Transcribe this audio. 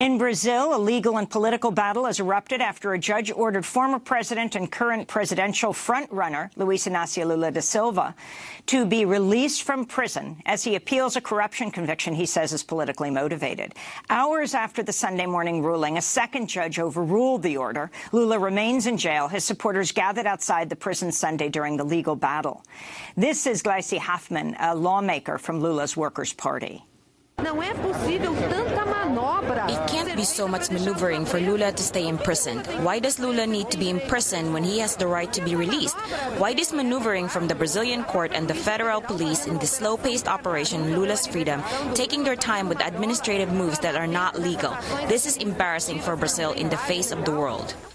In Brazil, a legal and political battle has erupted after a judge ordered former president and current presidential frontrunner, Luiz Inácio Lula da Silva, to be released from prison as he appeals a corruption conviction he says is politically motivated. Hours after the Sunday morning ruling, a second judge overruled the order. Lula remains in jail. His supporters gathered outside the prison Sunday during the legal battle. This is Gleisi Hoffmann, a lawmaker from Lula's Workers' Party. Não é possível tanta manobra. Be so much maneuvering for Lula to stay imprisoned. Why does Lula need to be imprisoned when he has the right to be released? Why this maneuvering from the Brazilian court and the federal police in the slow-paced operation Lula's freedom, taking their time with administrative moves that are not legal? This is embarrassing for Brazil in the face of the world.